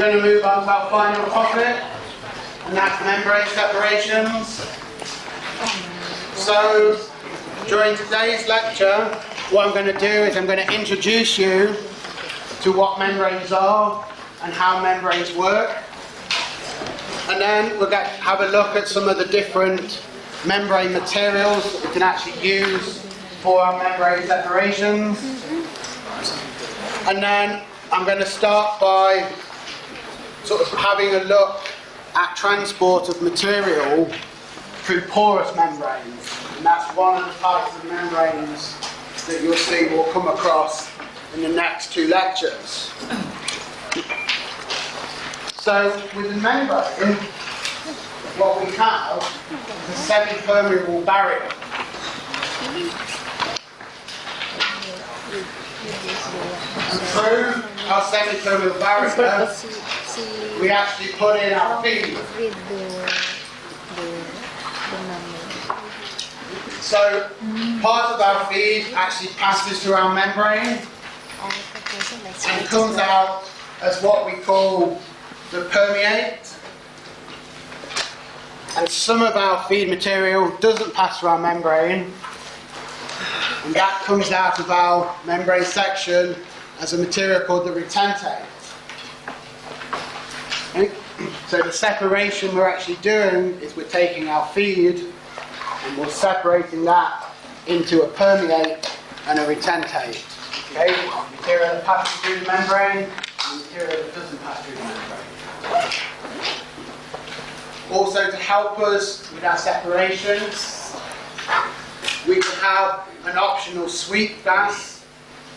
going to move on to our final topic, and that's membrane separations. So, during today's lecture, what I'm going to do is I'm going to introduce you to what membranes are and how membranes work. And then we'll get, have a look at some of the different membrane materials that we can actually use for our membrane separations. And then I'm going to start by sort of having a look at transport of material through porous membranes. And that's one of the types of membranes that you'll see we'll come across in the next two lectures. So with the membrane, what we have is a semi-permeable barrier. And through our semi-permeable barrier, we actually put in our feed. Read the, the, the number. So part of our feed actually passes through our membrane All the person like and comes out as what we call the permeate. And some of our feed material doesn't pass through our membrane. And that comes out of our membrane section as a material called the retentate. So the separation we're actually doing is we're taking our feed and we're separating that into a permeate and a retentate. Okay? Material that passes through the membrane and material that doesn't pass through the membrane. Also to help us with our separations, we can have an optional sweep gas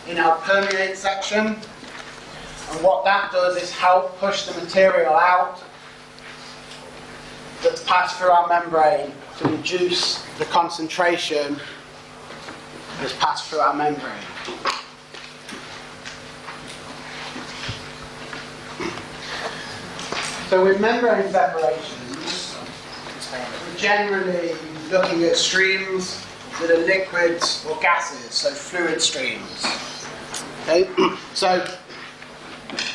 in our permeate section. And what that does is help push the material out that's passed through our membrane to reduce the concentration that's passed through our membrane. So with membrane separations, we're generally looking at streams that are liquids or gases, so fluid streams. Okay? So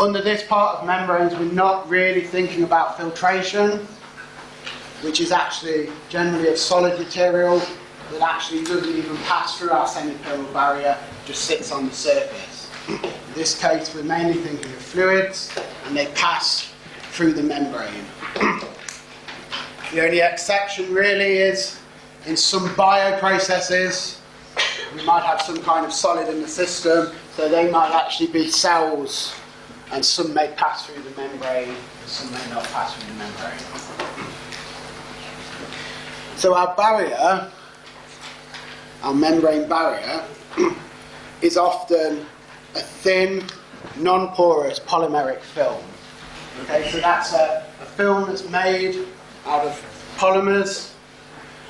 under this part of membranes, we're not really thinking about filtration, which is actually generally a solid material that actually doesn't even pass through our semi-permeable barrier, just sits on the surface. In this case, we're mainly thinking of fluids, and they pass through the membrane. The only exception really is in some bioprocesses, we might have some kind of solid in the system, so they might actually be cells, and some may pass through the membrane, some may not pass through the membrane. So our barrier, our membrane barrier, is often a thin, non-porous polymeric film. Okay, so that's a, a film that's made out of polymers.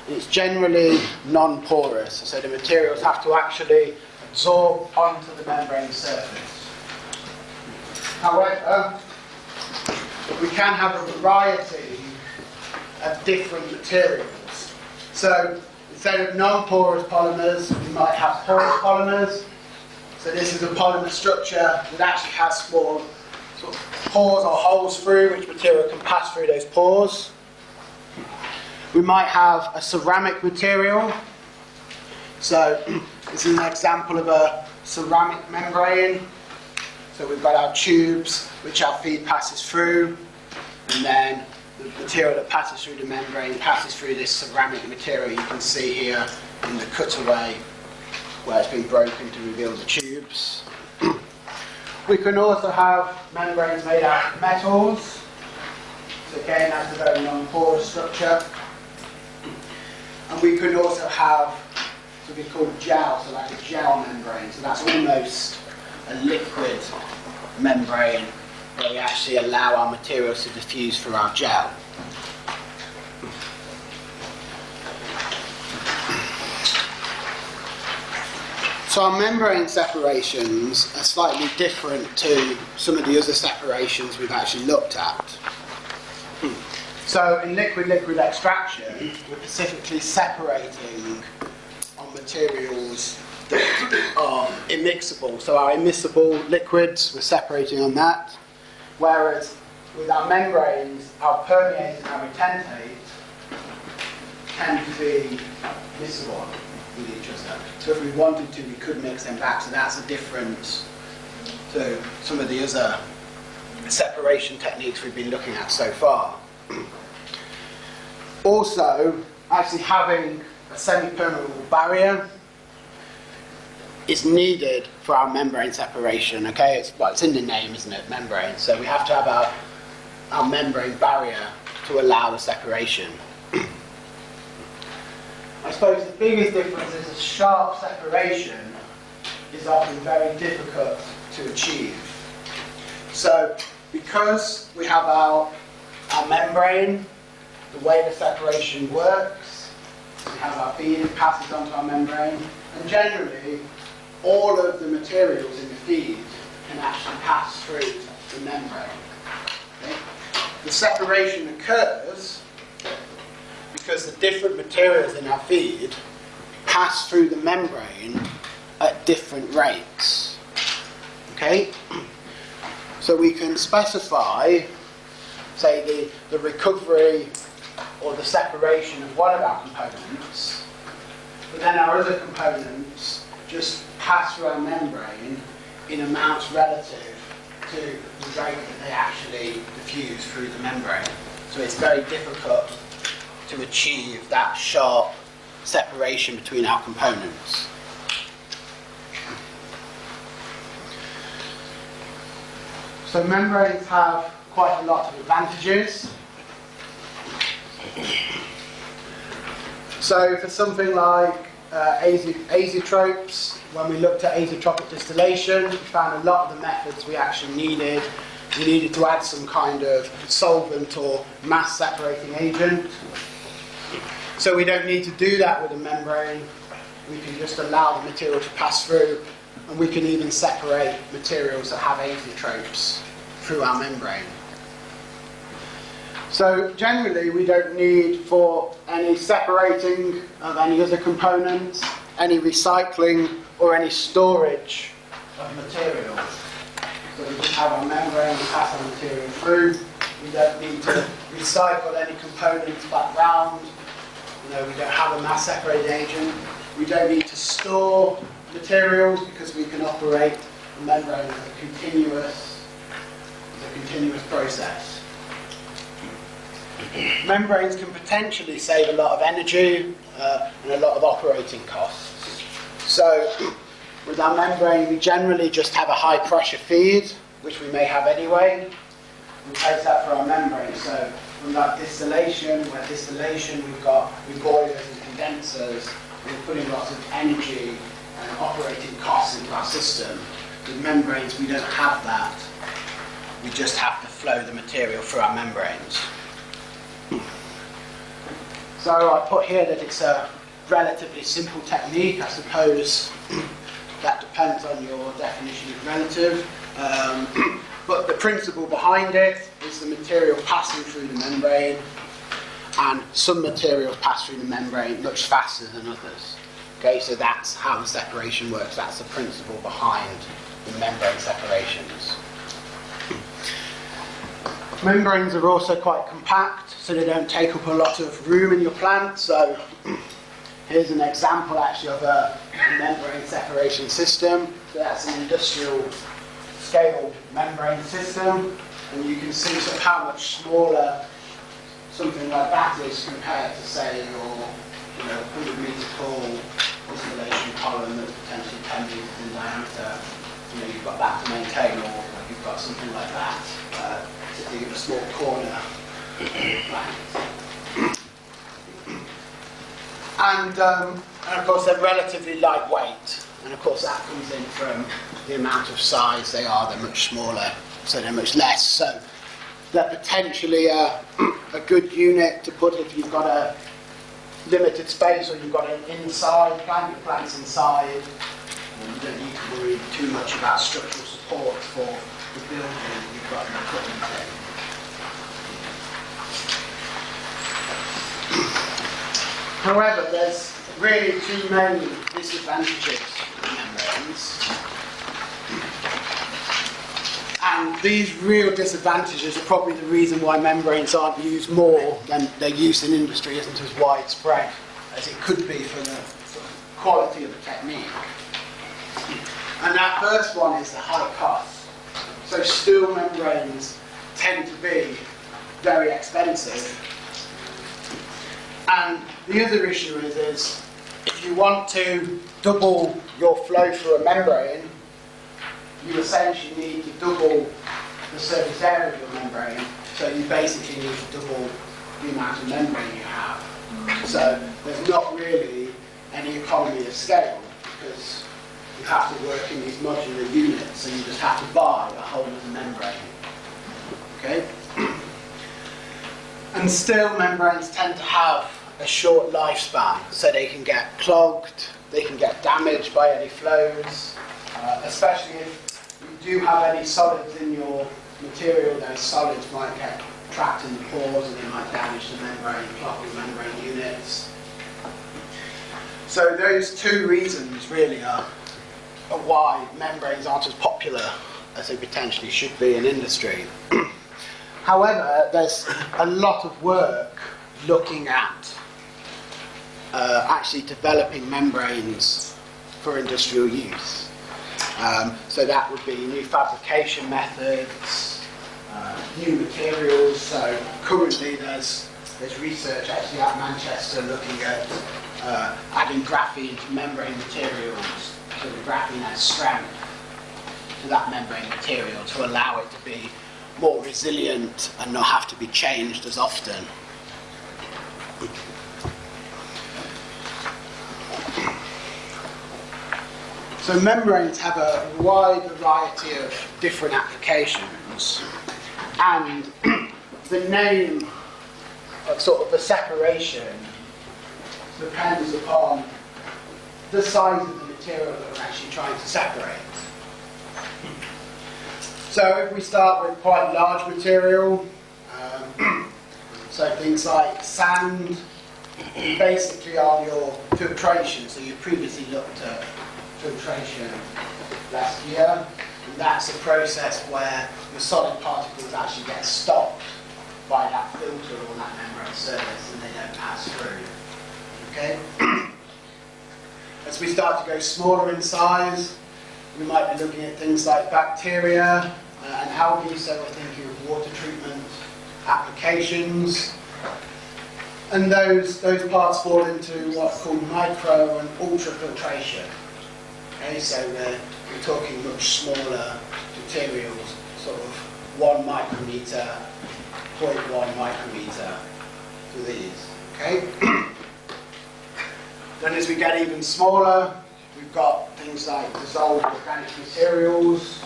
It's generally non-porous, so the materials have to actually absorb onto the membrane surface. However, we can have a variety of different materials. So instead of non-porous polymers, we might have porous polymers. So this is a polymer structure that actually has small sort of pores or holes through which material can pass through those pores. We might have a ceramic material. So this is an example of a ceramic membrane. So we've got our tubes which our feed passes through and then the material that passes through the membrane passes through this ceramic material you can see here in the cutaway where it's been broken to reveal the tubes. we can also have membranes made out of metals. So again, that's a very non-porous structure. And we can also have something called gel, so like a gel membrane. So that's almost a liquid membrane where we actually allow our materials to diffuse through our gel. So our membrane separations are slightly different to some of the other separations we've actually looked at. So in liquid-liquid extraction, we're specifically separating on materials are immiscible. So our immiscible liquids, we're separating on that. Whereas with our membranes, our permeate and our retentate tend to be miscible with each other. So if we wanted to, we could mix them back. So that's a difference to some of the other separation techniques we've been looking at so far. Also, actually having a semi-permeable barrier is needed for our membrane separation. Okay, it's well, it's in the name, isn't it? Membrane. So we have to have our our membrane barrier to allow the separation. I suppose the biggest difference is a sharp separation is often very difficult to achieve. So because we have our, our membrane, the way the separation works, we have our feed, it passes onto our membrane, and generally all of the materials in the feed can actually pass through the membrane. Okay? The separation occurs because the different materials in our feed pass through the membrane at different rates. Okay? So we can specify, say, the, the recovery or the separation of one of our components, but then our other components just pass through our membrane in amounts relative to the rate that they actually diffuse through the membrane. So it's very difficult to achieve that sharp separation between our components. So membranes have quite a lot of advantages. So for something like uh, azeotropes, when we looked at azeotropic distillation, we found a lot of the methods we actually needed. We needed to add some kind of solvent or mass separating agent. So we don't need to do that with a membrane. We can just allow the material to pass through and we can even separate materials that have azeotropes through our membrane. So generally we don't need for any separating of any other components, any recycling or any storage of materials. So we just have our membrane, we pass our material through. We don't need to recycle any components back round. You know, we don't have a mass separating agent. We don't need to store materials because we can operate the membrane as a continuous, as a continuous process. Membranes can potentially save a lot of energy uh, and a lot of operating costs. So with our membrane, we generally just have a high pressure feed, which we may have anyway. We place that for our membrane. So from that distillation, where distillation we've got with boilers and condensers, we're putting lots of energy and operating costs into our system. With membranes, we don't have that. We just have to flow the material through our membranes. So I put here that it's a relatively simple technique. I suppose that depends on your definition of relative. Um, but the principle behind it is the material passing through the membrane and some materials pass through the membrane much faster than others. Okay, so that's how the separation works. That's the principle behind the membrane separations. Membranes are also quite compact, so they don't take up a lot of room in your plant. So here's an example actually of a membrane separation system. So that's an industrial scale membrane system, and you can see sort of how much smaller something like that is compared to say your you know 100 meter tall distillation column that's potentially 10 meters in diameter. You know you've got that to maintain, or you've got something like that uh, a small corner. And, um, and of course they're relatively lightweight, and of course that comes in from the amount of size they are. They're much smaller, so they're much less. So they're potentially a, a good unit to put if you've got a limited space or you've got an inside plant, your plant's inside. and You don't need to worry too much about structural support for the building you've got your equipment in. However, there's really too many disadvantages to membranes. And these real disadvantages are probably the reason why membranes aren't used more than their use in industry isn't as widespread as it could be for the quality of the technique. And that first one is the high cost. So steel membranes tend to be very expensive. And the other issue is, is if you want to double your flow through a membrane, you essentially need to double the surface area of your membrane. So you basically need to double the amount of membrane you have. So there's not really any economy of scale because you have to work in these modular units and you just have to buy a whole other membrane. Okay? And still membranes tend to have a short lifespan, so they can get clogged, they can get damaged by any flows, uh, especially if you do have any solids in your material, those solids might get trapped in the pores and they might damage the membrane, clog the membrane units. So those two reasons really are, why membranes aren't as popular as they potentially should be in industry. However, there's a lot of work looking at uh, actually developing membranes for industrial use. Um, so that would be new fabrication methods, uh, new materials. So currently there's, there's research actually at Manchester looking at uh, adding graphene to membrane materials, so graphene has strength to that membrane material to allow it to be more resilient and not have to be changed as often. So membranes have a wide variety of different applications and the name of sort of the separation depends upon the size of the material that we're actually trying to separate. So if we start with quite large material, um, so things like sand, basically are your filtration. So you previously looked at filtration last year. And that's a process where the solid particles actually get stopped by that filter or that membrane surface and they don't pass through. Okay? As we start to go smaller in size, we might be looking at things like bacteria uh, and algae, so we're thinking of water treatment applications. And those, those parts fall into what's called micro and ultrafiltration. Okay, so we're, we're talking much smaller materials, sort of one micrometer, 0.1 micrometer for these. Okay? then as we get even smaller, we've got things like dissolved organic materials,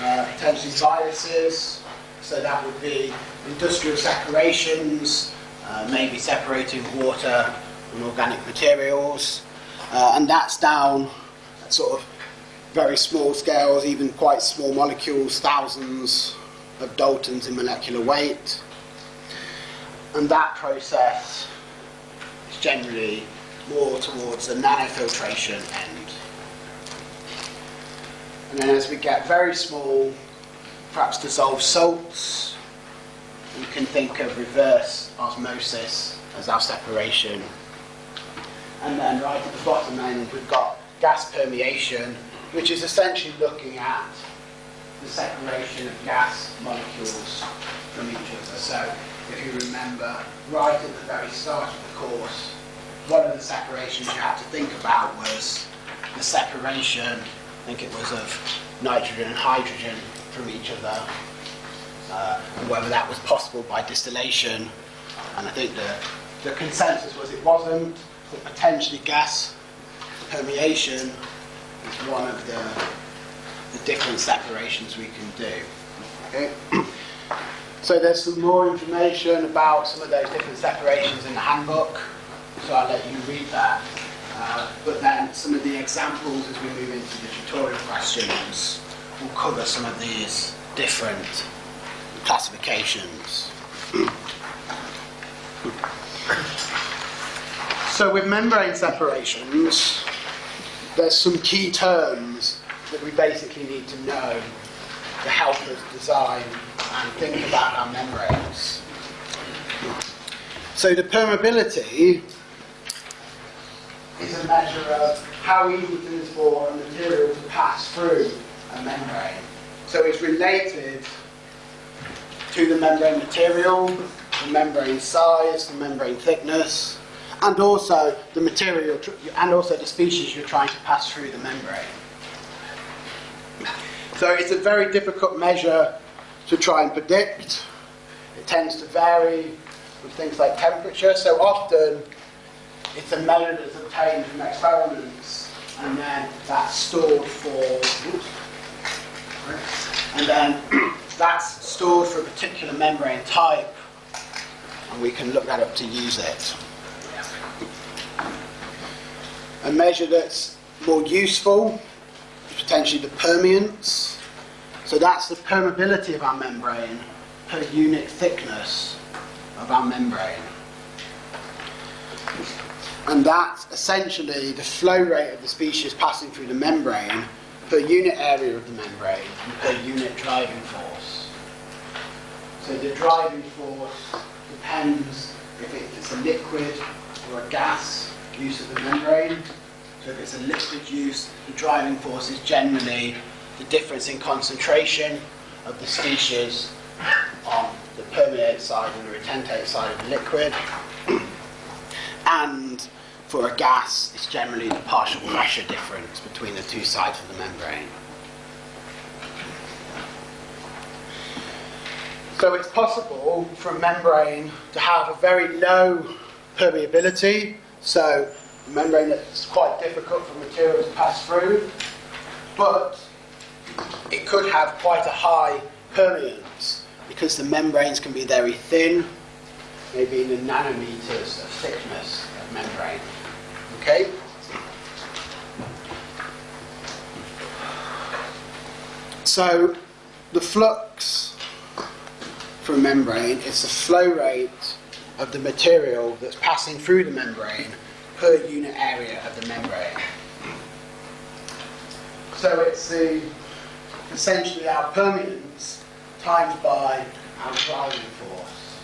uh, potentially viruses, so that would be industrial separations, uh, maybe separating water and organic materials. Uh, and that's down at sort of very small scales, even quite small molecules, thousands of daltons in molecular weight. And that process generally more towards the nanofiltration end. And then as we get very small, perhaps dissolved salts, we can think of reverse osmosis as our separation and then right at the bottom end, we've got gas permeation, which is essentially looking at the separation of gas molecules from each other. So if you remember, right at the very start of the course, one of the separations you had to think about was the separation, I think it was of nitrogen and hydrogen from each other, uh, and whether that was possible by distillation. And I think the, the consensus was it wasn't but potentially gas permeation is one of the, the different separations we can do. Okay? So there's some more information about some of those different separations in the handbook, so I'll let you read that. Uh, but then some of the examples as we move into the tutorial questions will cover some of these different classifications. So with membrane separations, there's some key terms that we basically need to know to help us design and think about our membranes. So the permeability is a measure of how easy it is for a material to pass through a membrane. So it's related to the membrane material, the membrane size, the membrane thickness, and also the material and also the species you're trying to pass through the membrane. So it's a very difficult measure to try and predict. It tends to vary with things like temperature. So often it's a measure that's obtained from experiments and then that's stored for oops, and then that's stored for a particular membrane type and we can look that up to use it. A measure that's more useful potentially the permeance. So that's the permeability of our membrane per unit thickness of our membrane. And that's essentially the flow rate of the species passing through the membrane per unit area of the membrane and per unit driving force. So the driving force depends if it's a liquid or a gas use of the membrane. So if it's a liquid use, the driving force is generally the difference in concentration of the species on the permeate side and the retentate side of the liquid. and for a gas, it's generally the partial pressure difference between the two sides of the membrane. So it's possible for a membrane to have a very low permeability, so membrane that's quite difficult for materials to pass through, but it could have quite a high permeance because the membranes can be very thin, maybe in the nanometers of thickness of membrane. Okay? So the flux for a membrane is the flow rate of the material that's passing through the membrane per unit area of the membrane. So it's the essentially our permeance times by our driving force.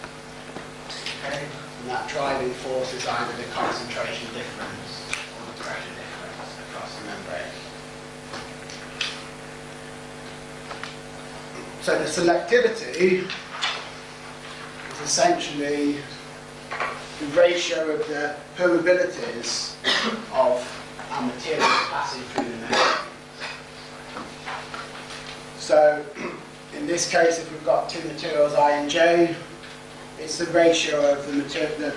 Okay? And that driving force is either the concentration difference or the pressure difference across the membrane. So the selectivity is essentially the ratio of the permeabilities of our materials passing through the membrane. So in this case, if we've got two materials I and J, it's the ratio of the, the,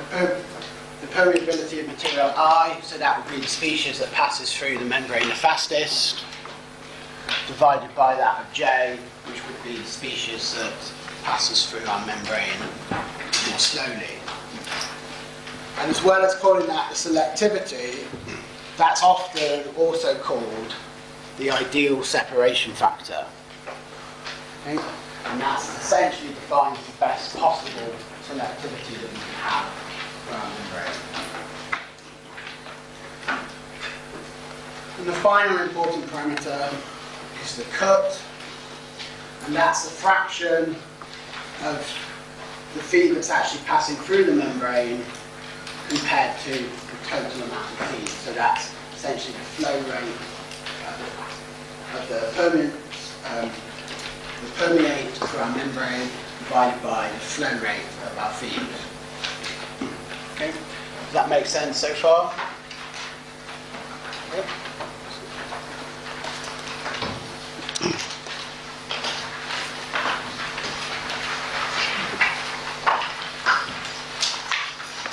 the permeability of material I, so that would be the species that passes through the membrane the fastest, divided by that of J, which would be the species that passes through our membrane more slowly. And as well as calling that the selectivity, that's often also called the ideal separation factor. Okay? And that's essentially defines the best possible selectivity that we can have for our membrane. And the final important parameter is the cut, and that's the fraction of the feed that's actually passing through the membrane compared to the total amount of feed. So that's essentially the flow rate of the, permeate, um, the permeate through our membrane divided by the flow rate of our feed. Okay, does that make sense so far? Yep.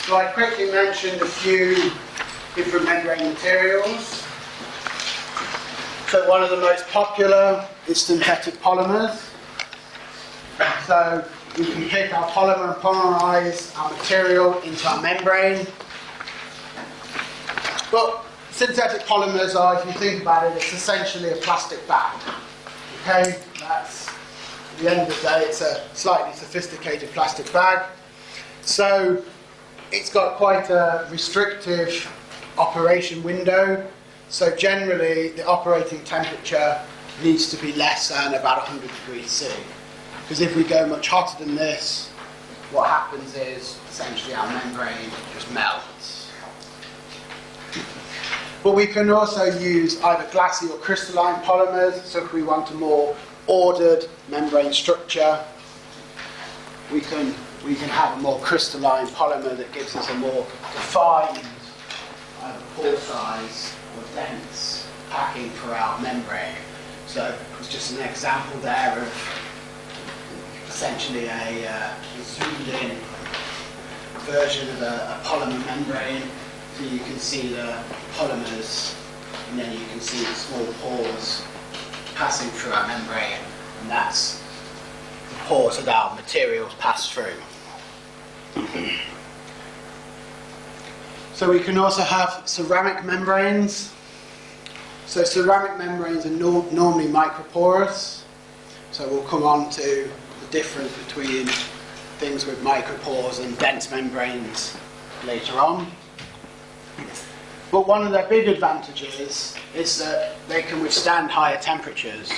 So I quickly mentioned a few different membrane materials. So one of the most popular is synthetic polymers. So we can pick our polymer and polymerize our material into our membrane. But synthetic polymers are, if you think about it, it's essentially a plastic bag. Okay, that's at the end of the day, it's a slightly sophisticated plastic bag. So it's got quite a restrictive operation window. So generally, the operating temperature needs to be less than about 100 degrees C. Because if we go much hotter than this, what happens is essentially our membrane just melts. But we can also use either glassy or crystalline polymers. So if we want a more ordered membrane structure, we can we can have a more crystalline polymer that gives us a more defined either pore size or dense packing for our membrane. So it's just an example there of essentially a, uh, zoomed in version of a, a polymer membrane. So you can see the polymers and then you can see the small pores passing through our membrane and that's the pores that our materials pass through. So we can also have ceramic membranes. So ceramic membranes are nor- normally microporous. So we'll come on to the difference between things with micropores and dense membranes later on. But one of their big advantages is that they can withstand higher temperatures.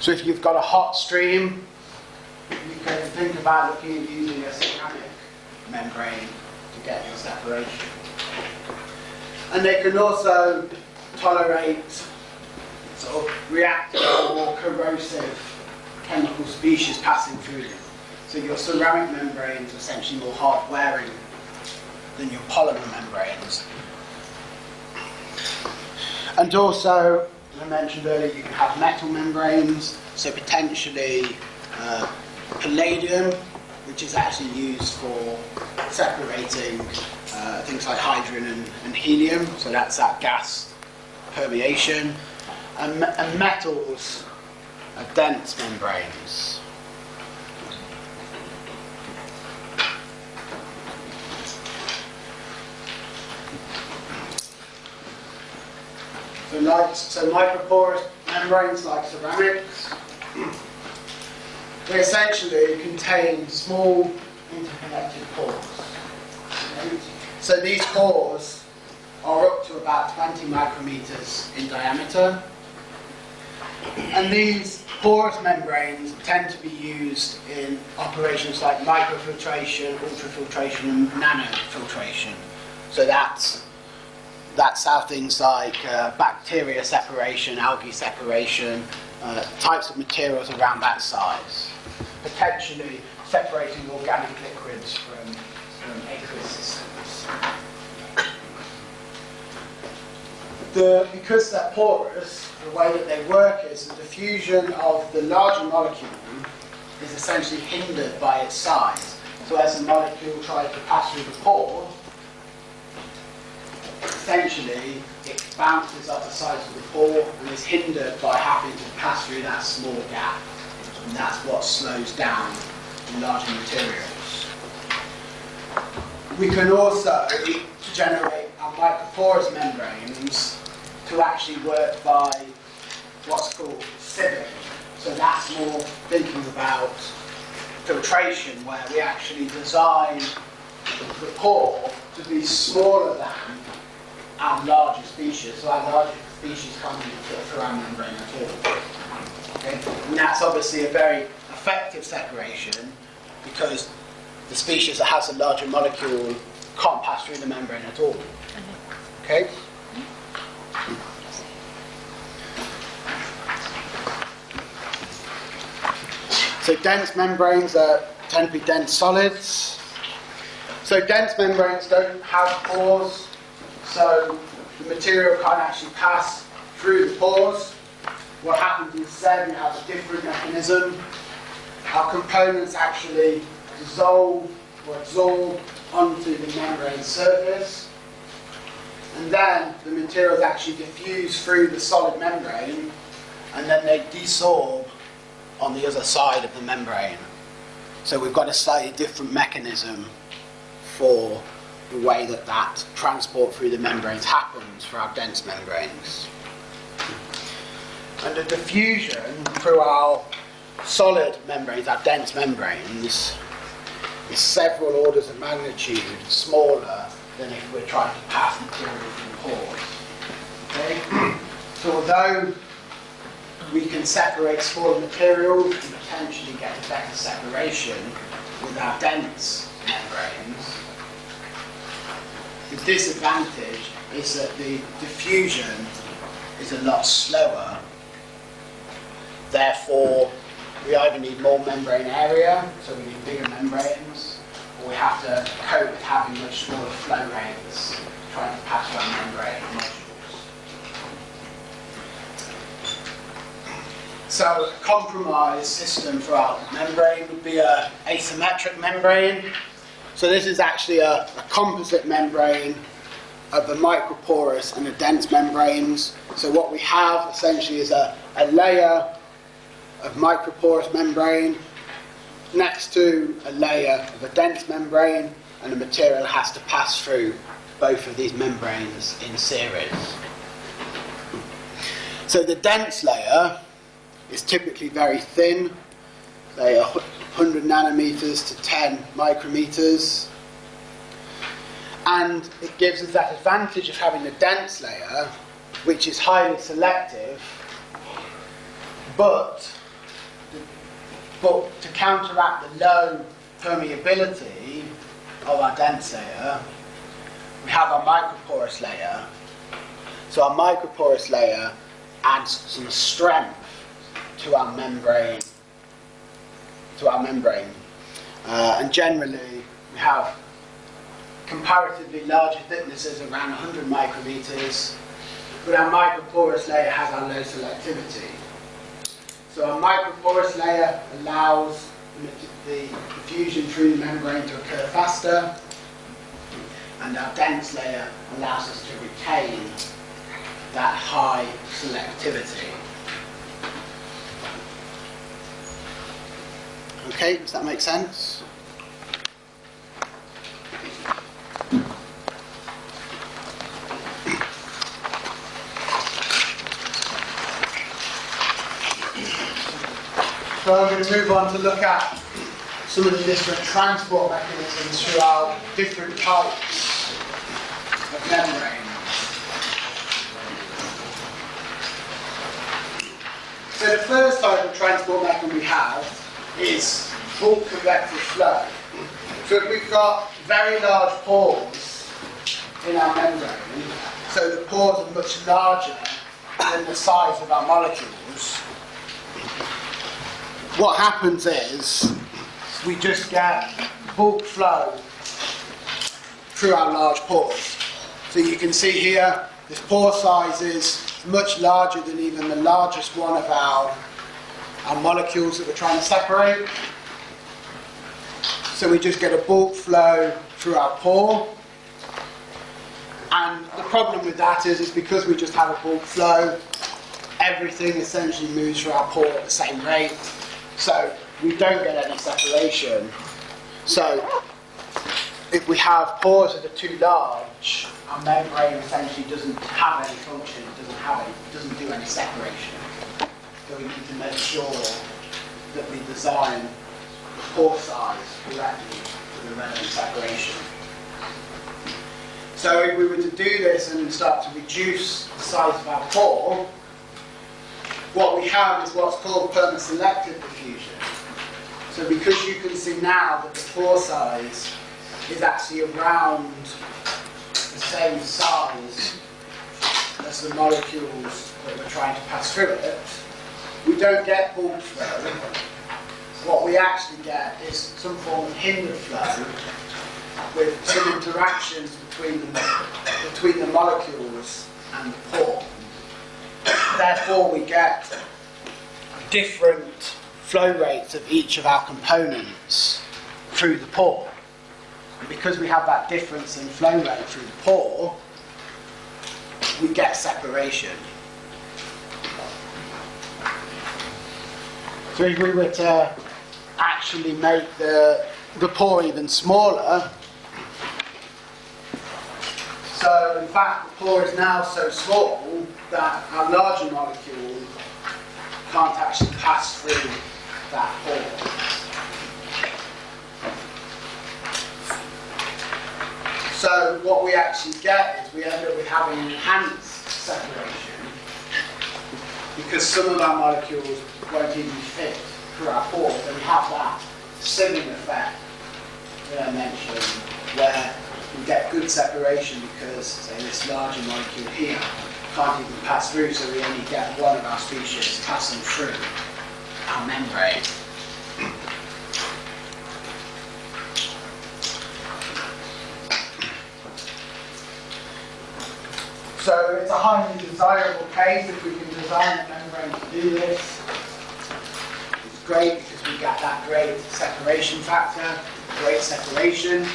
So if you've got a hot stream, you can think about looking at using a ceramic membrane to get your separation. And they can also tolerate sort of reactive or corrosive chemical species passing through them. So your ceramic membranes are essentially more hard wearing than your polymer membranes. And also, as I mentioned earlier, you can have metal membranes, so potentially uh, palladium, which is actually used for separating uh, things like hydrogen and, and, helium, so that's that gas permeation. And, and metals are dense membranes. So, so microporous membranes like ceramics, they essentially contain small interconnected pores. So these pores are up to about 20 micrometers in diameter. And these porous membranes tend to be used in operations like microfiltration, ultrafiltration, and nanofiltration. So that's that's how things like uh, bacteria separation, algae separation, uh, types of materials around that size, potentially separating organic liquids from, from aqueous systems. The, because they're porous, the way that they work is the diffusion of the larger molecule is essentially hindered by its size. So as the molecule tries to pass through the pore, essentially it bounces off the sides of the pore and is hindered by having to pass through that small gap. And that's what slows down larger materials. We can also generate our microporous membranes to actually work by what's called sieving. So that's more thinking about filtration where we actually design the pore to be smaller than our larger species, so our larger species can't even through our membrane at all. Okay? And that's obviously a very effective separation because the species that has a larger molecule can't pass through the membrane at all. Okay? So dense membranes are, tend to be dense solids. So dense membranes don't have pores, so the material can't actually pass through the pores. What happens instead, we have a different mechanism. Our components actually dissolve or absorb onto the membrane surface. And then the materials actually diffuse through the solid membrane and then they desorb on the other side of the membrane. So we've got a slightly different mechanism for the way that that transport through the membranes happens for our dense membranes. And the diffusion through our solid membranes, our dense membranes, is several orders of magnitude smaller than if we're trying to pass material through pores. Okay? So although we can separate smaller materials and potentially get a better separation with our dense membranes. The disadvantage is that the diffusion is a lot slower. Therefore, we either need more membrane area, so we need bigger membranes, or we have to cope with having much smaller flow rates trying to pass our membrane modules. So a compromise system for our membrane would be a asymmetric membrane. So this is actually a, a composite membrane of the microporous and the dense membranes. So what we have essentially is a, a layer of microporous membrane next to a layer of a dense membrane and the material has to pass through both of these membranes in series. So the dense layer is typically very thin, say 100 nanometers to 10 micrometers. And it gives us that advantage of having a dense layer, which is highly selective, but, but to counteract the low permeability of our dense layer, we have our microporous layer. So our microporous layer adds some strength to our membrane. To our membrane, uh, and generally we have comparatively larger thicknesses around 100 micrometers, but our microporous layer has our low selectivity. So our microporous layer allows the diffusion through the membrane to occur faster, and our dense layer allows us to retain that high selectivity. Okay, does that make sense? So I'm going to move on to look at some of the different transport mechanisms throughout different types of membrane. So the first type of transport mechanism we have is bulk convective flow. So if we've got very large pores in our membrane, so the pores are much larger than the size of our molecules, what happens is we just get bulk flow through our large pores. So you can see here, this pore size is much larger than even the largest one of our, our molecules that we're trying to separate. So we just get a bulk flow through our pore. And the problem with that is, is because we just have a bulk flow, everything essentially moves through our pore at the same rate. So we don't get any separation. So if we have pores that are too large, our membrane essentially doesn't have any function, it doesn't have any, doesn't do any separation. So we need to make sure that we design the pore size correctly for the relevant separation. So if we were to do this and start to reduce the size of our pore, what we have is what's called permaselective diffusion. So because you can see now that the pore size is actually around the same size as the molecules that we're trying to pass through it, we don't get bulk flow. What we actually get is some form of hindered flow with some interactions between the, between the molecules and the pore. Therefore, we get different flow rates of each of our components through the pore. And because we have that difference in flow rate through the pore, we get separation. So if we were to actually make the, the pore even smaller, so in fact the pore is now so small that our larger molecule can't actually pass through that pore. So what we actually get is we end up with having enhanced separation because some of our molecules won't even fit through our pores, then we have that similar effect that I mentioned, where we get good separation because, say, this larger molecule here can't even pass through, so we only get one of our species passing through our membrane. So it's a highly desirable case if we can design a membrane to do this. It's great because we get that great separation factor, great separation.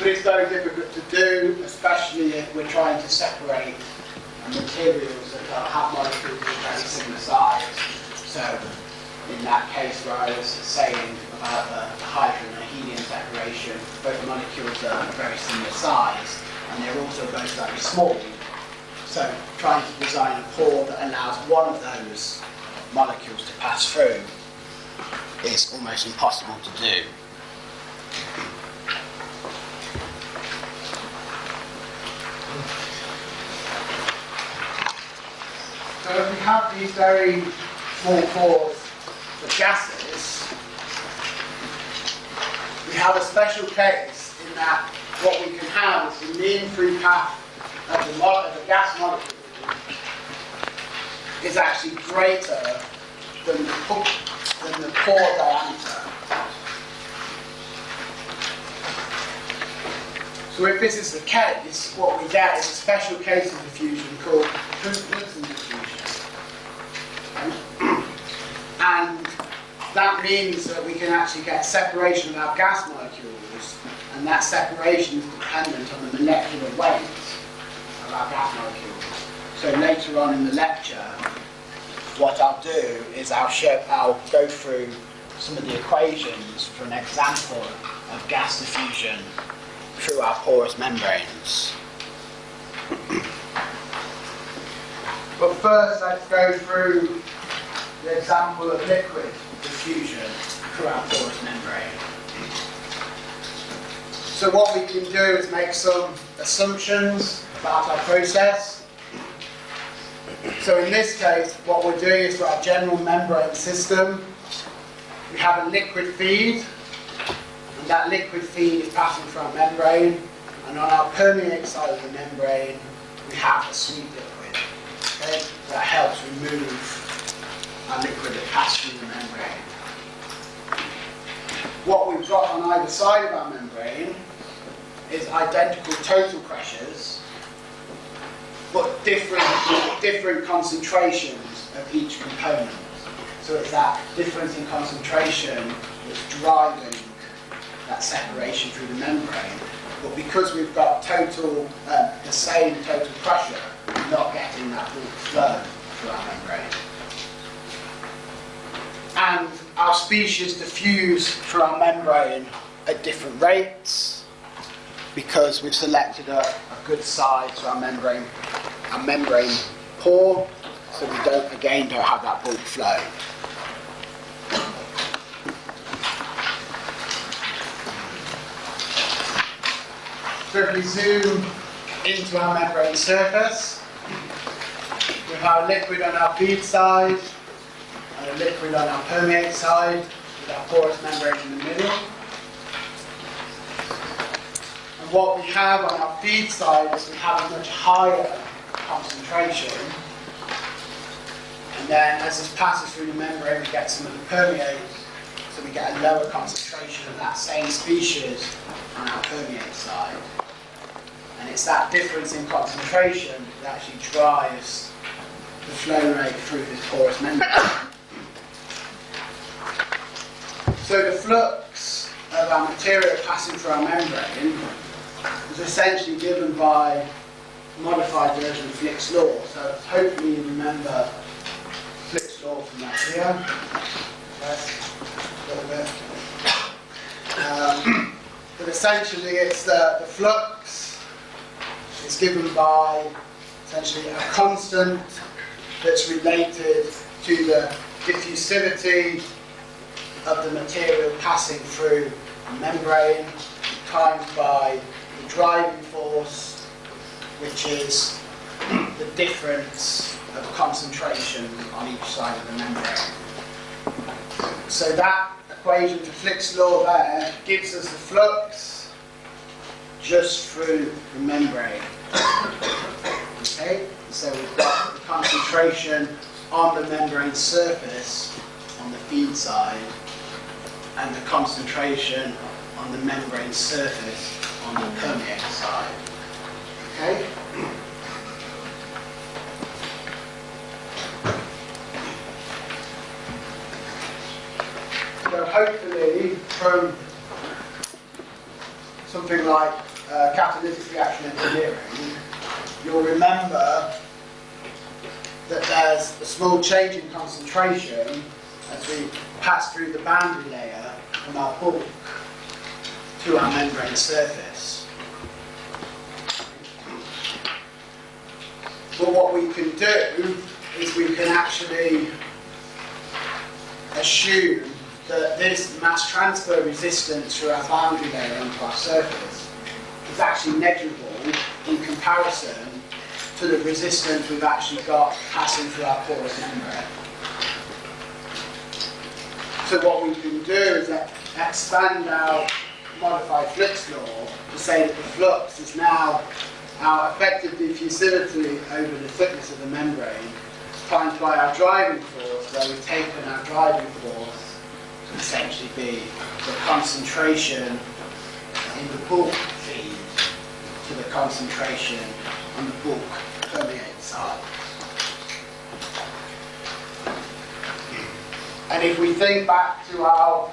But it's very difficult to do, especially if we're trying to separate materials that have molecules of very similar size. So in that case where I was saying about the hydrogen and helium separation, both molecules are very similar size and they're also both very small. So trying to design a pore that allows one of those molecules to pass through is almost impossible to do. So if we have these very small pores for gases, we have a special case in that what we can have is the mean free path of the, of the gas molecule is actually greater than the, than the pore diameter. So if this is the case, what we get is a special case of diffusion called diffusion. And that means that we can actually get separation of our gas molecules, and that separation is dependent on the molecular weight of our gas molecules. So later on in the lecture, what I'll do is I'll show, I'll go through some of the equations for an example of gas diffusion through our porous membranes. But first, let's go through the example of liquid diffusion through our porous membrane. So what we can do is make some assumptions about our process. So in this case, what we're doing is for our general membrane system, we have a liquid feed, and that liquid feed is passing through our membrane, and on our permeate side of the membrane, we have a sweet liquid. Okay? That helps remove our liquid that passes through the membrane. What we've got on either side of our membrane is identical total pressures, but different, different concentrations of each component. So it's that difference in concentration that's driving that separation through the membrane. But because we've got total, uh, the same total pressure, we're not getting that bulk flow through our membrane. And our species diffuse through our membrane at different rates because we've selected a, a good size for our membrane, our membrane pore, so we don't again don't have that bulk flow. So if we zoom into our membrane surface, we have liquid on our feed side a liquid on our permeate side with our porous membrane in the middle. And what we have on our feed side is we have a much higher concentration. And then as this passes through the membrane, we get some of the permeate, so we get a lower concentration of that same species on our permeate side. And it's that difference in concentration that actually drives the flow rate through this porous membrane. So the flux of our material passing through our membrane is essentially given by modified version of Fick's law. So hopefully you remember Fick's law from that here. A bit. Um, but essentially it's the, the flux is given by essentially a constant that's related to the diffusivity of the material passing through the membrane times by the driving force, which is the difference of concentration on each side of the membrane. So that equation for Fick's law there gives us the flux just through the membrane. Okay, so we've got the concentration on the membrane surface on the feed side and the concentration on the membrane surface on the permeate side. Okay? So hopefully from something like uh, catalytic reaction engineering, you'll remember that there's a small change in concentration as we pass through the boundary layer from our bulk to our membrane surface. But what we can do is we can actually assume that this mass transfer resistance through our boundary layer onto our surface is actually negligible in comparison to the resistance we've actually got passing through our porous membrane. So what we can do is expand our modified flux law to say that the flux is now our effective diffusivity over the thickness of the membrane times by our driving force, where we've taken our driving force to essentially be the concentration in the bulk feed to the concentration on the bulk permeate side. And if we think back to our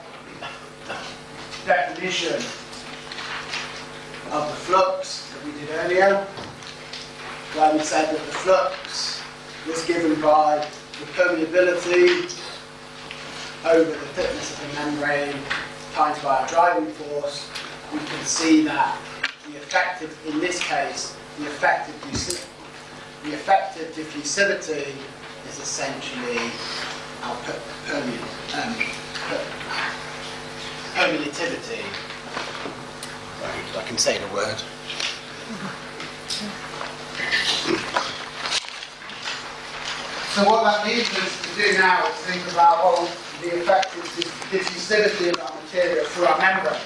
definition of the flux that we did earlier, where we said that the flux was given by the permeability over the thickness of the membrane times by our driving force, we can see that the effective, in this case, the effective, the effective diffusivity is essentially our per, um, per. I can say the word. So what that leads us to do now is think about well, the effective diffusivity of our material through our membrane.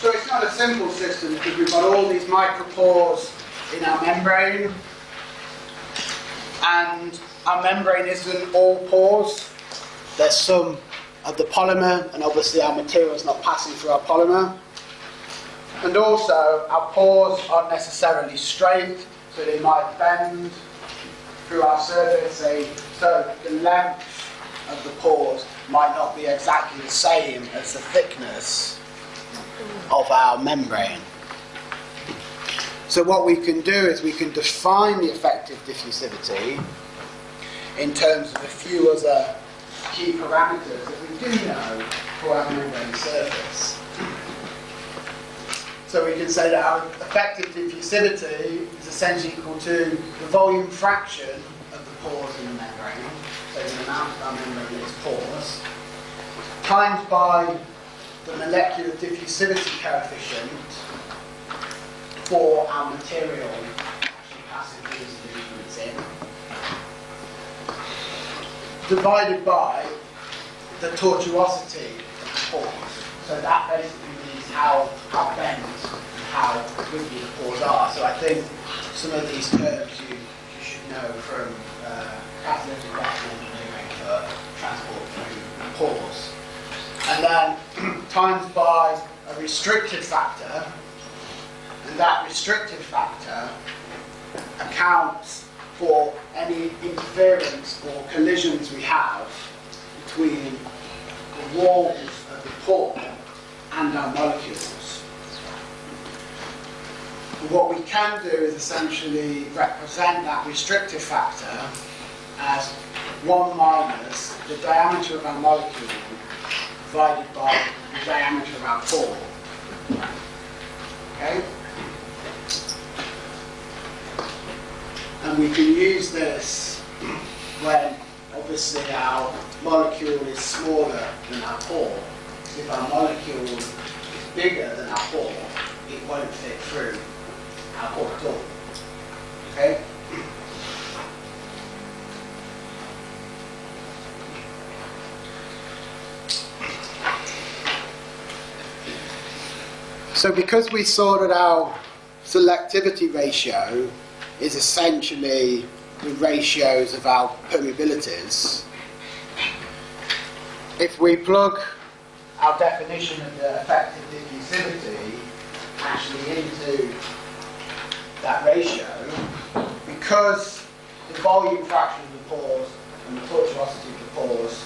So it's not a simple system because we've got all these micropores in our membrane and our membrane isn't all pores. There's some of the polymer and obviously our material is not passing through our polymer. And also our pores aren't necessarily straight so they might bend through our surface. so the length of the pores might not be exactly the same as the thickness of our membrane. So what we can do is we can define the effective diffusivity in terms of a few other key parameters that we do know for our membrane surface. So we can say that our effective diffusivity is essentially equal to the volume fraction of the pores in the membrane, so the amount of our membrane is porous, times by the molecular diffusivity coefficient for our material actually passing through the movements in, divided by the tortuosity of the pores. So that basically means how, how bent and how wiggly the pores are. So I think some of these terms you, you should know from uh, catalytic engineering for transport through pores. And then times by a restrictive factor, and that restrictive factor accounts for any interference or collisions we have between the walls of the pore and our molecules. What we can do is essentially represent that restrictive factor as 1 minus the diameter of our molecule divided by the diameter of our pore. Okay? we can use this when obviously our molecule is smaller than our pore. If our molecule is bigger than our pore, it won't fit through our pore at all. Okay? So because we sorted our selectivity ratio is essentially the ratios of our permeabilities, if we plug our definition of the effective diffusivity actually into that ratio, because the volume fraction of the pores and the tortuosity of the pores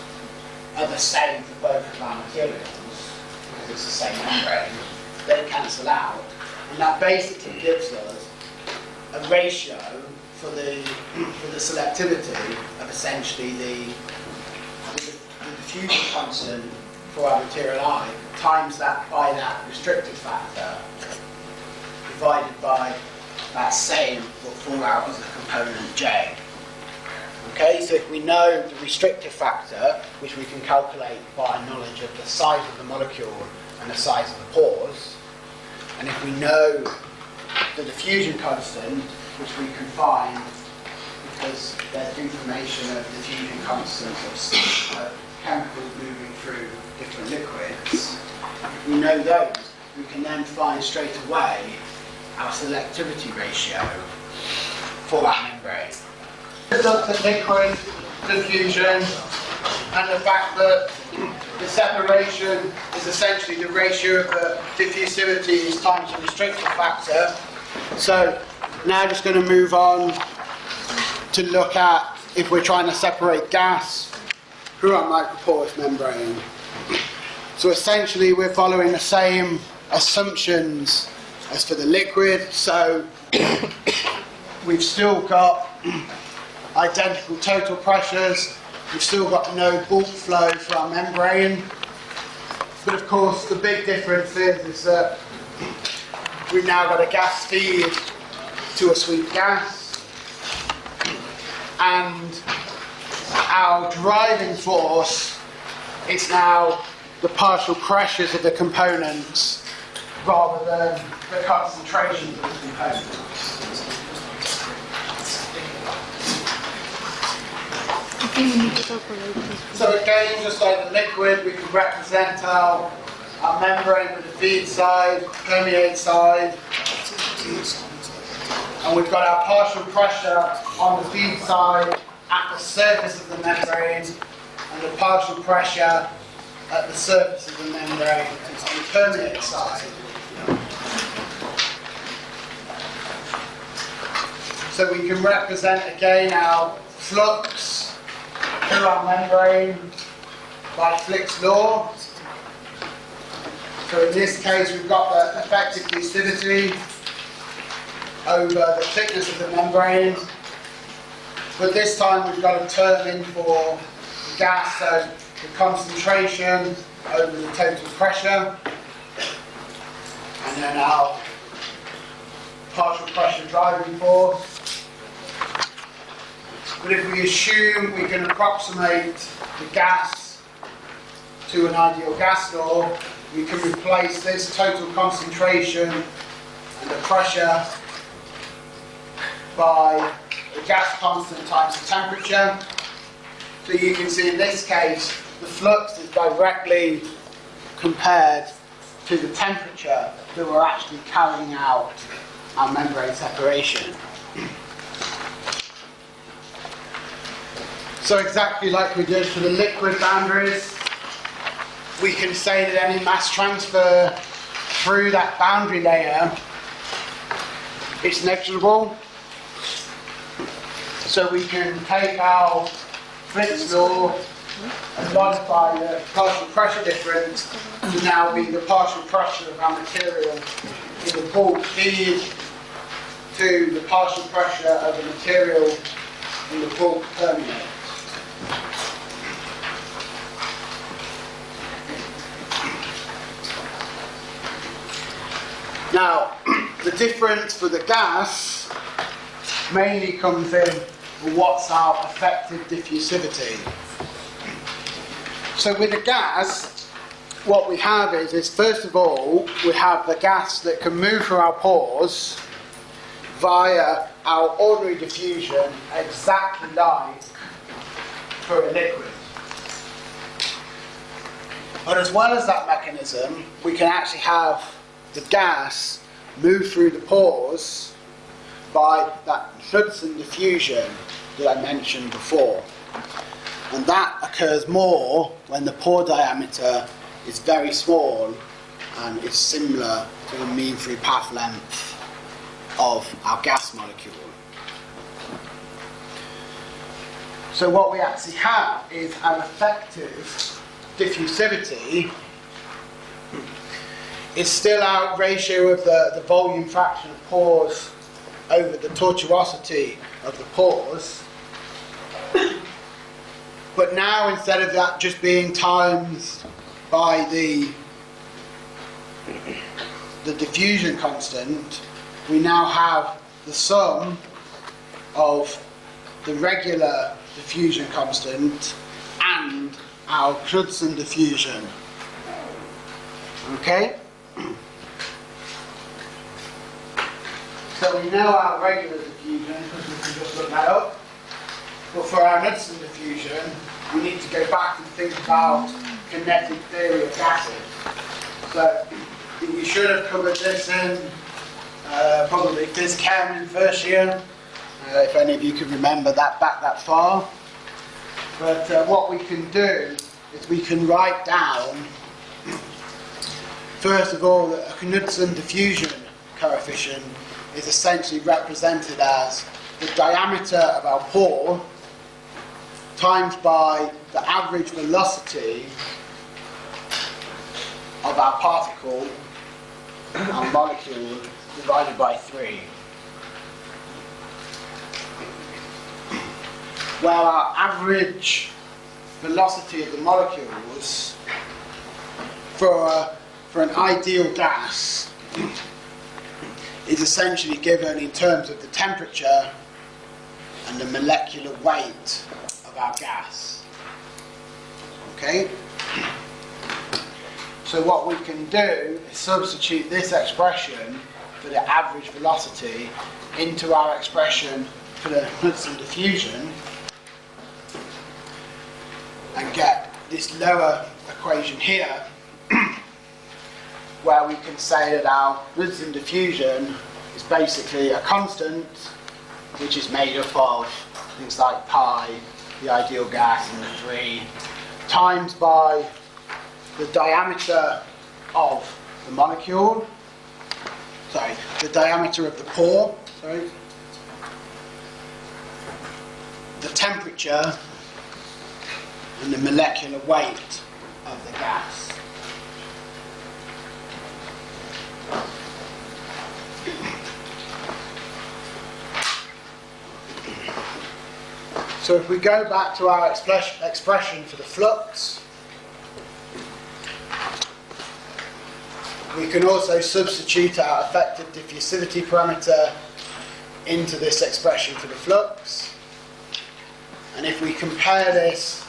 are the same for both of our materials, because it's the same membrane, they cancel out. And that basically gives us a ratio for the, for the selectivity of essentially the, the, diffusion constant for our material I times that by that restrictive factor divided by that same what fall out as the component J. Okay, so if we know the restrictive factor, which we can calculate by knowledge of the size of the molecule and the size of the pores, and if we know the diffusion constant, which we can find because there's information of diffusion constants of uh, chemicals moving through different liquids, if we know those, we can then find straight away our selectivity ratio for that membrane. Look at liquid diffusion and the fact that the separation is essentially the ratio of the diffusivity times the restrictive factor. So now just going to move on to look at if we're trying to separate gas through our microporous membrane. So essentially we're following the same assumptions as for the liquid. So we've still got identical total pressures. We've still got no bulk flow for our membrane. But of course the big difference is, is that we've now got a gas feed to a sweet gas. And our driving force is now the partial pressures of the components rather than the concentrations of the components. I think we need to calculate this. So again, just like the liquid, we can represent our, our membrane with the feed side, permeate side. And we've got our partial pressure on the feed side at the surface of the membrane and the partial pressure at the surface of the membrane on the permeate side. So we can represent again our flux our membrane by Fick's law. So in this case we've got the effective fusivity over the thickness of the membrane. But this time we've got a term in for gas, so the concentration over the total pressure. And then our partial pressure driving force. But if we assume we can approximate the gas to an ideal gas law, we can replace this total concentration and the pressure by the gas constant times the temperature. So you can see in this case, the flux is directly compared to the temperature that we're actually carrying out our membrane separation. So exactly like we did for the liquid boundaries, we can say that any mass transfer through that boundary layer is negligible. So we can take our Fick's law and modify the partial pressure difference to now be the partial pressure of our material in the bulk feed to the partial pressure of the material in the bulk permeate. Now, the difference for the gas mainly comes in what's our effective diffusivity. So with the gas, what we have is, is first of all, we have the gas that can move through our pores via our ordinary diffusion exactly like a liquid. But as well as that mechanism, we can actually have the gas move through the pores by that Knudsen diffusion that I mentioned before. And that occurs more when the pore diameter is very small and is similar to the mean free path length of our gas molecule. So what we actually have is our effective diffusivity is still our ratio of the, the volume fraction of pores over the tortuosity of the pores. But now instead of that just being times by the the diffusion constant, we now have the sum of the regular diffusion constant and our Knudsen diffusion. Okay? So we know our regular diffusion because we can just look that up. But for our Knudsen diffusion, we need to go back and think about kinetic theory of gases. So we should have covered this in uh, probably this chem in first year, uh, if any of you can remember that back that far. But uh, what we can do is we can write down, first of all, that a Knudsen diffusion coefficient is essentially represented as the diameter of our pore times by the average velocity of our particle, our molecule, divided by 3. Where our average velocity of the molecules for, a, for an ideal gas is essentially given in terms of the temperature and the molecular weight of our gas. Okay? So what we can do is substitute this expression for the average velocity into our expression for the Knudsen diffusion and get this lower equation here where we can say that our Knudsen diffusion is basically a constant which is made up of things like pi, the ideal gas and the 3, times by the diameter of the molecule, sorry, the diameter of the pore, sorry, the temperature and the molecular weight of the gas. So if we go back to our express- expression for the flux, we can also substitute our effective diffusivity parameter into this expression for the flux. And if we compare this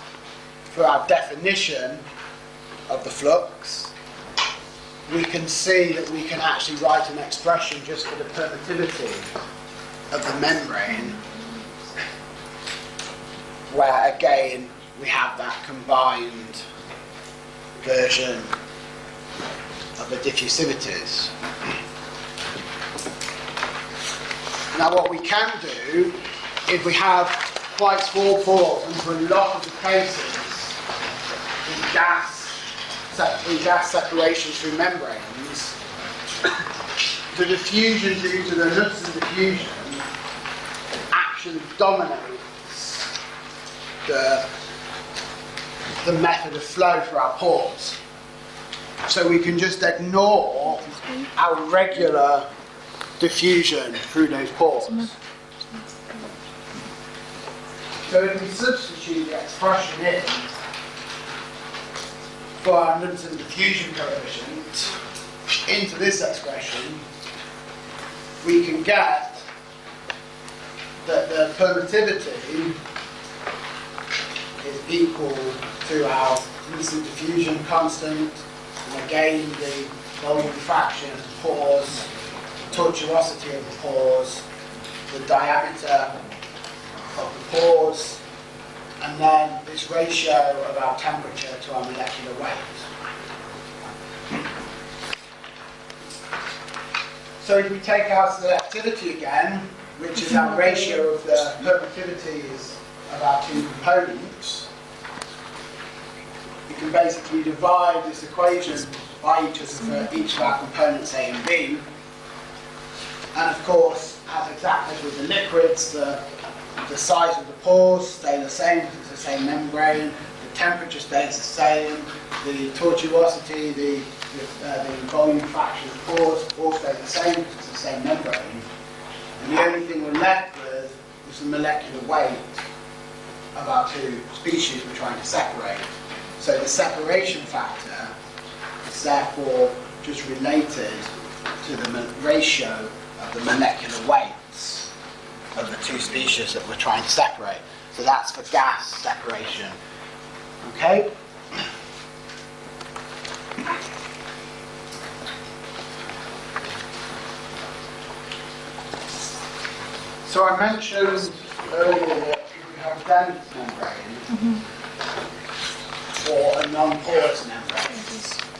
for our definition of the flux, we can see that we can actually write an expression just for the permittivity of the membrane, where again we have that combined version of the diffusivities. Now what we can do, if we have quite small pores, and for a lot of the cases, gas, in gas separation through membranes, the diffusion due to the Knudsen diffusion actually dominates the, the method of flow for our pores. So we can just ignore our regular diffusion through those pores. So if we substitute the expression in for our Knudsen diffusion coefficient into this expression, we can get that the permittivity is equal to our Knudsen diffusion constant, and again the volume fraction of the pores, the tortuosity of the pores, the diameter of the pores, and then this ratio of our temperature to our molecular weight. So if we take our selectivity again, which is our ratio of the permittivities of our two components, we can basically divide this equation by each of, each of our components A and B. And of course, as exactly with the liquids, the the size of the pores stay the same because it's the same membrane, the temperature stays the same, the tortuosity, the, the, uh, the volume fraction of the pores all stay the same because it's the same membrane. And the only thing we're left with is the molecular weight of our two species we're trying to separate. So the separation factor is therefore just related to the ratio of the molecular weights of the two species that we're trying to separate. So that's for gas separation. Okay? So I mentioned earlier that we have a dense membrane mm-hmm. or a non-porous membrane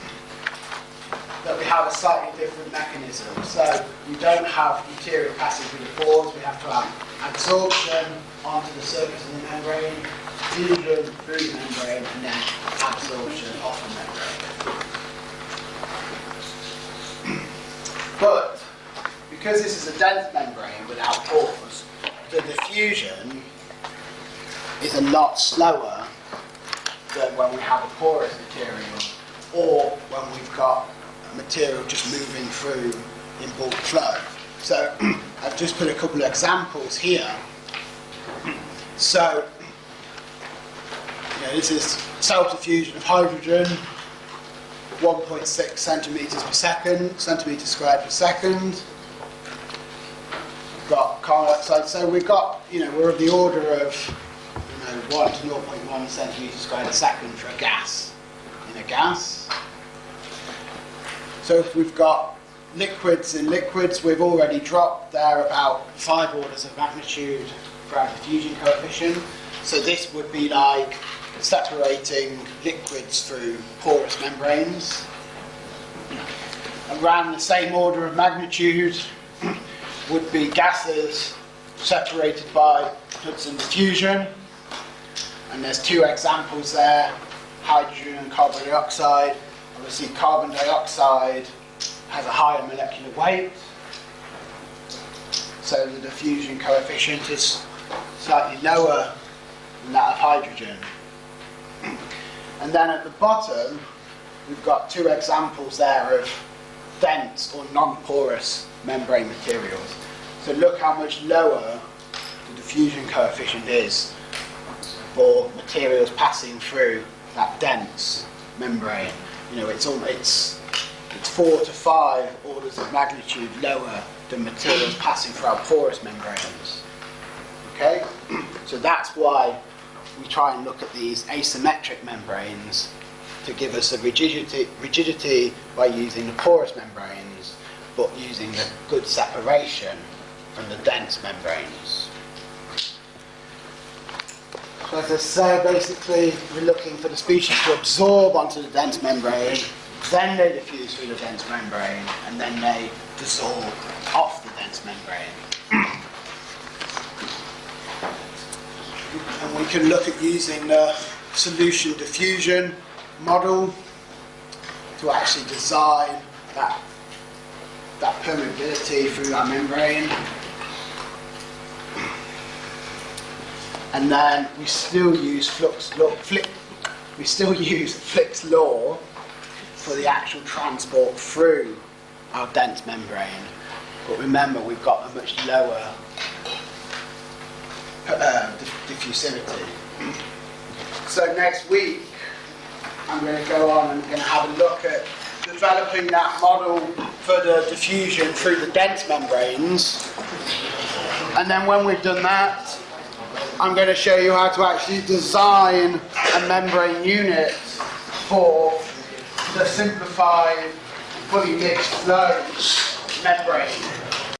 that we have a slightly different mechanism. So we don't have material passing through the pores, we have to have absorption onto the surface of the membrane, diffusion through the membrane, and then absorption off the membrane. But because this is a dense membrane without pores, the diffusion is a lot slower than when we have a porous material or when we've got material just moving through in bulk flow. So I've just put a couple of examples here. So you know, this is self-diffusion of hydrogen, 1.6 centimeters per second, centimeters squared per second. We've got carbon dioxide, so we've got, you know, we're of the order of you know, 1 to 0.1 centimeters squared a second for a gas in a gas. So if we've got liquids in liquids, we've already dropped there about five orders of magnitude for our diffusion coefficient. So this would be like separating liquids through porous membranes. Around the same order of magnitude would be gases separated by Knudsen diffusion. And there's two examples there, hydrogen and carbon dioxide. Obviously carbon dioxide has a higher molecular weight, so the diffusion coefficient is slightly lower than that of hydrogen. And then at the bottom, we've got two examples there of dense or non-porous membrane materials. So look how much lower the diffusion coefficient is for materials passing through that dense membrane. You know, it's all, it's it's four to five orders of magnitude lower than materials passing through our porous membranes. Okay, so that's why we try and look at these asymmetric membranes to give us a rigidity, rigidity by using the porous membranes, but using the good separation from the dense membranes. So as I say, basically we're looking for the species to absorb onto the dense membrane, then they diffuse through the dense membrane, and then they dissolve off the dense membrane. and we can look at using the solution diffusion model to actually design that, that permeability through our membrane. And then we still use flux law, we still use Fick's law for the actual transport through our dense membrane. But remember, we've got a much lower uh, diff- diffusivity. So next week, I'm going to go on and going to have a look at developing that model for the diffusion through the dense membranes. And then when we've done that, I'm going to show you how to actually design a membrane unit for the simplified, fully mixed flow membrane.